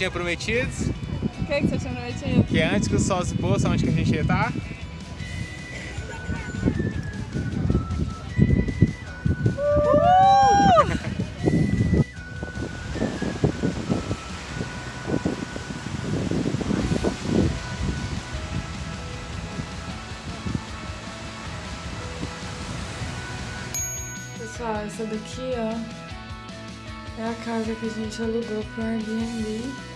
tinha prometido? O que, que você tinha prometido? Que antes que o sol se possa, onde que a gente ia estar? Pessoal, essa daqui, ó, é a casa que a gente alugou pro Airbnb.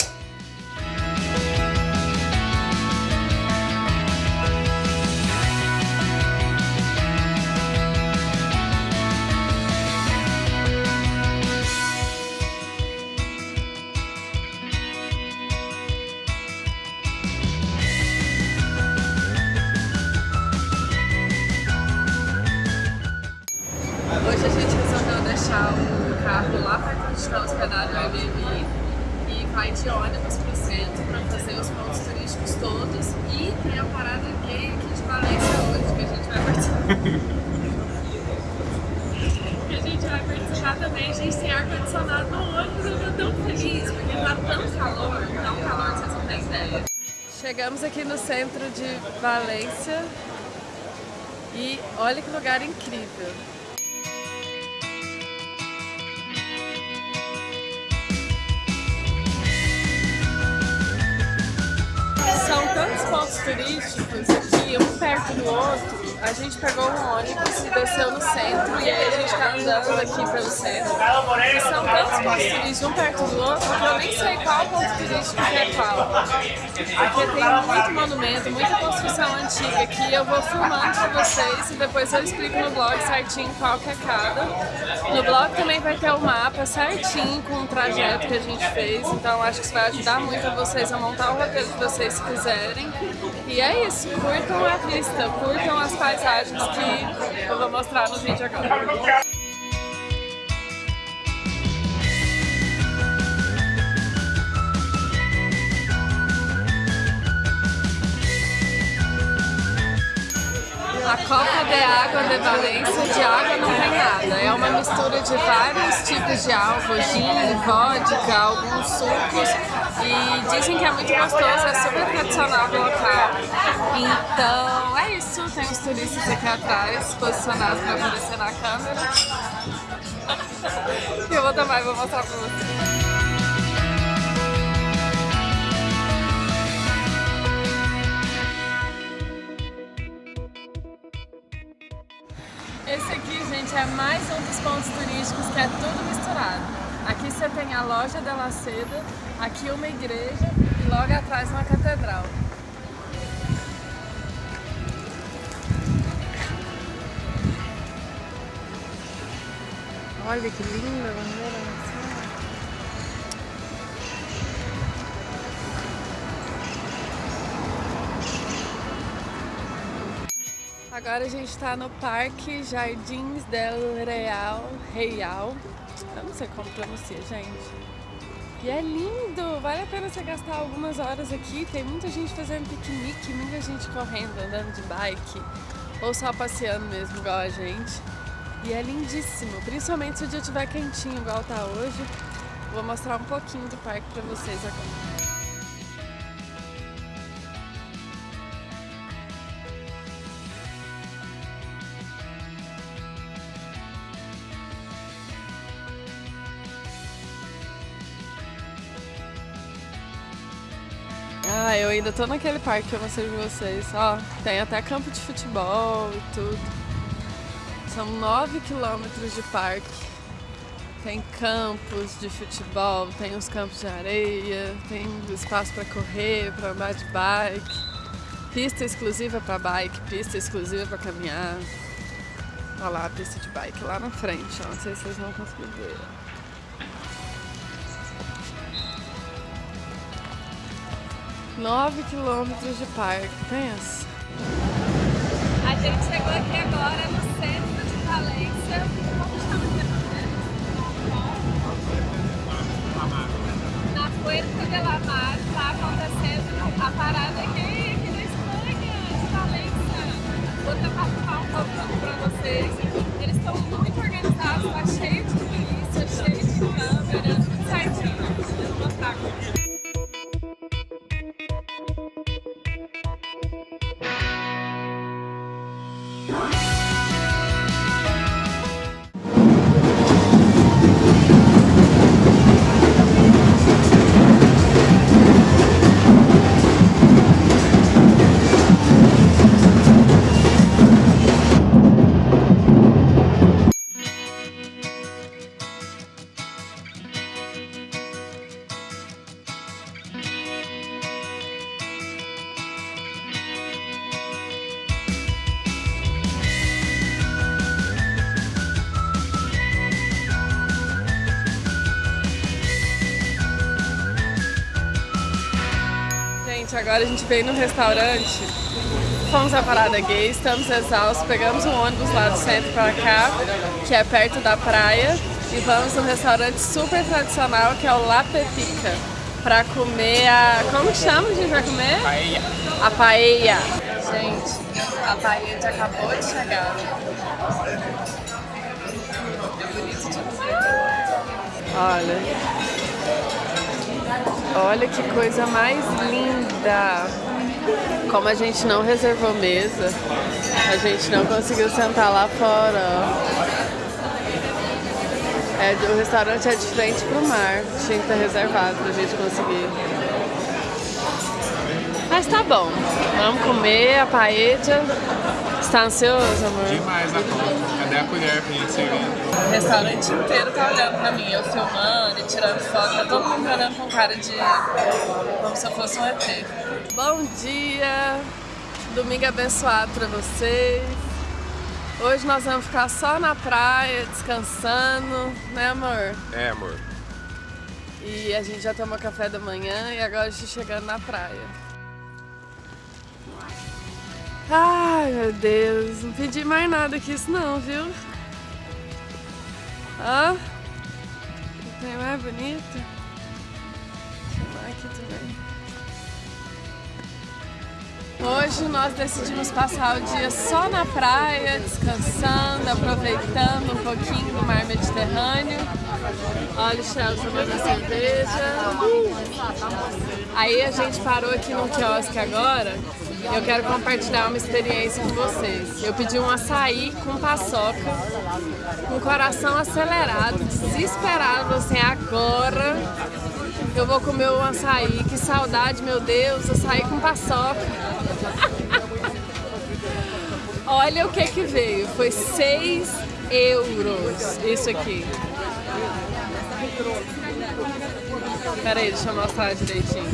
Vai de ônibus pro centro para fazer os pontos turísticos todos e tem a parada gay aqui de Valência hoje que a gente vai participar. que a gente vai participar também. A gente tem ar-condicionado no ônibus, eu tô tão feliz porque tá tão calor, tão calor que vocês não têm ideia. Chegamos aqui no centro de Valência e olha que lugar incrível. Pontos turísticos aqui, um perto do outro. A gente pegou um ônibus e desceu no centro e aí a gente tá andando aqui pelo centro. E são tantos pontos turísticos um perto do outro que eu nem sei qual ponto turístico que é qual. Aqui tem muito monumento, muita construção antiga aqui. Eu vou filmando pra vocês e depois eu explico no blog certinho qual que é cada. No blog também vai ter o mapa certinho com o trajeto que a gente fez, então acho que isso vai ajudar muito a vocês a montar o roteiro que vocês quiserem. E é isso, curtam a vista, curtam as paisagens que eu vou mostrar no vídeo agora. Água de Valência, de água não tem nada. É uma mistura de vários tipos de álcool, gin, vodka, alguns sucos. E dizem que é muito gostoso, é super tradicional do local. Então é isso, tem os turistas aqui atrás, posicionados para aparecer na câmera. Eu vou e vou mostrar pra vocês. É mais um dos pontos turísticos que é tudo misturado. Aqui você tem a loja da Laceda, aqui uma igreja e logo atrás uma catedral. Olha que linda bandeira Agora a gente está no Parque Jardins del Real, Real. Eu não sei como pronuncia, gente. E é lindo! Vale a pena você gastar algumas horas aqui. Tem muita gente fazendo piquenique, muita gente correndo, andando de bike. Ou só passeando mesmo, igual a gente. E é lindíssimo, principalmente se o dia estiver quentinho, igual tá hoje. Vou mostrar um pouquinho do parque pra vocês agora. Ainda tô naquele parque que eu mostrei pra vocês. Ó, tem até campo de futebol e tudo. São 9 quilômetros de parque. Tem campos de futebol, tem os campos de areia, tem espaço para correr, para andar de bike. Pista exclusiva para bike, pista exclusiva para caminhar. Olha lá a pista de bike lá na frente, ó. não sei se vocês vão conseguir ver. 9 quilômetros de parque, pensa. A gente chegou aqui agora no centro de Valência. Na Puerta de la Mar está acontecendo a parada aqui, aqui na Espanha, de Valência. Vou tentar filmar um pouco para vocês. Eles estão muito organizados, tá cheio de polícia, cheio de câmera, Gente, agora a gente veio no restaurante, fomos à Parada Gay, estamos exaustos, pegamos um ônibus lá do centro pra cá, que é perto da praia, e vamos num restaurante super tradicional que é o La Pepica, pra comer a... como que chama a gente vai comer? Paella. A paella. Gente, a paella acabou de chegar. Olha. Olha que coisa mais linda. Como a gente não reservou mesa, a gente não conseguiu sentar lá fora. É, o restaurante é de frente pro mar. Tinha que estar reservado pra gente conseguir. Mas tá bom. Vamos comer a paella. Está ansioso, amor? Demais a conta. Cadê a colher pra gente servir? O restaurante inteiro tá olhando pra mim, eu filmando e tirando foto, tá todo mundo olhando com cara de como se eu fosse um ET. Bom dia! Domingo abençoado pra vocês. Hoje nós vamos ficar só na praia, descansando, né amor? É, amor. E a gente já tomou café da manhã e agora a gente chegando na praia. Ai meu Deus, não pedi mais nada que isso não, viu? Ó, tem mais bonito. Deixa eu aqui também. Hoje nós decidimos passar o dia só na praia, descansando, aproveitando um pouquinho do mar Mediterrâneo. Olha o Charles tomando cerveja. Aí a gente parou aqui no quiosque agora eu quero compartilhar uma experiência com vocês. Eu pedi um açaí com paçoca, com o coração acelerado, desesperado, assim, agora eu vou comer um açaí, que saudade, meu Deus, açaí com paçoca. Olha o que que veio, foi 6 euros isso aqui. Pera aí, deixa eu mostrar direitinho.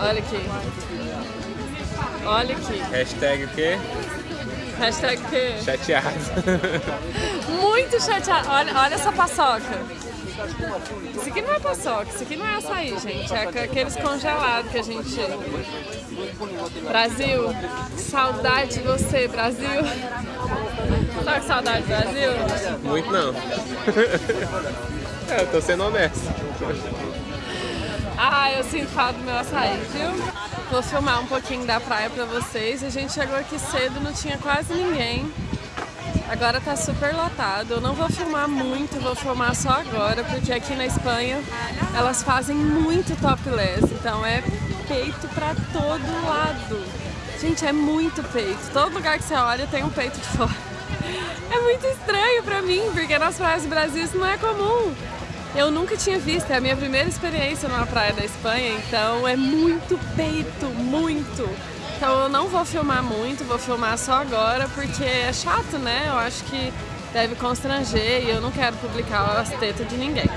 Olha aqui. Olha aqui. Hashtag o quê? Hashtag o quê? Chateado. Muito chateado. Olha, olha essa paçoca. Isso aqui não é paçoca, isso aqui não é açaí, gente. É aqueles congelados que a gente... Brasil, saudade de você, Brasil. Tá com saudade do Brasil? Muito não. É, eu tô sendo honesto. Ah, eu sinto falta do meu açaí, viu? Vou filmar um pouquinho da praia pra vocês. A gente chegou aqui cedo, não tinha quase ninguém. Agora tá super lotado. Eu não vou filmar muito, vou filmar só agora, porque aqui na Espanha elas fazem muito topless. Então é peito pra todo lado. Gente, é muito peito. Todo lugar que você olha tem um peito de fora. É muito estranho pra mim, porque nas praias do Brasil isso não é comum. Eu nunca tinha visto, é a minha primeira experiência numa praia da Espanha, então é muito peito, muito. Então eu não vou filmar muito, vou filmar só agora porque é chato, né? Eu acho que deve constranger e eu não quero publicar as tetas de ninguém.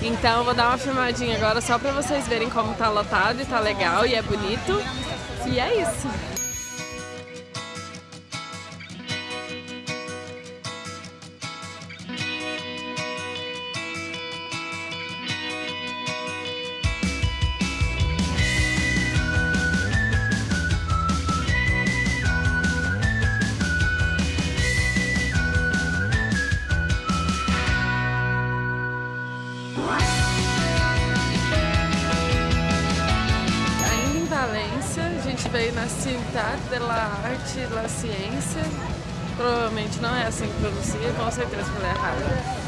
Então eu vou dar uma filmadinha agora só pra vocês verem como tá lotado e tá legal e é bonito. E é isso. A gente veio na Ciudad de la Arte e la Ciência. Provavelmente não é assim que pronuncia, com certeza falei errado.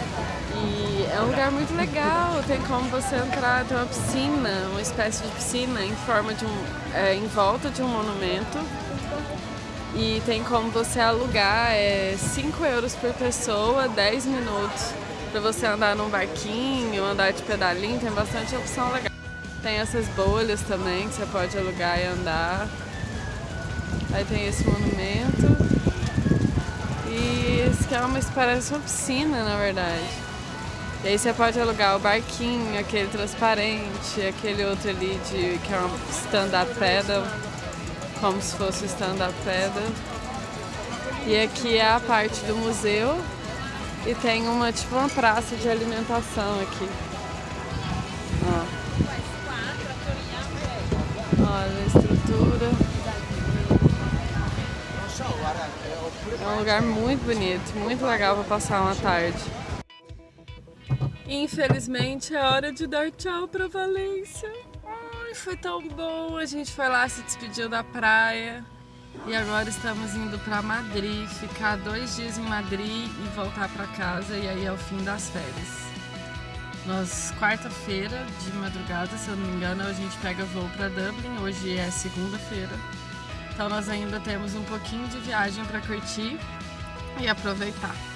E é um lugar muito legal, tem como você entrar, tem uma piscina, uma espécie de piscina em forma de um. É, em volta de um monumento. E tem como você alugar é 5 euros por pessoa, 10 minutos para você andar num barquinho, andar de pedalinho, tem bastante opção legal. Tem essas bolhas também que você pode alugar e andar. Aí tem esse monumento. E esse aqui é uma, parece uma piscina, na verdade. E aí você pode alugar o barquinho, aquele transparente, aquele outro ali de, que é um stand-up paddle, como se fosse stand-up paddle. E aqui é a parte do museu e tem uma tipo uma praça de alimentação aqui. Um lugar muito bonito, muito legal para passar uma tarde. Infelizmente é hora de dar tchau para Valência. Ai, foi tão bom, a gente foi lá, se despediu da praia. E agora estamos indo para Madrid, ficar dois dias em Madrid e voltar para casa e aí é o fim das férias. Nós, quarta-feira de madrugada, se eu não me engano, a gente pega voo para Dublin, hoje é segunda-feira. Então nós ainda temos um pouquinho de viagem para curtir e aproveitar.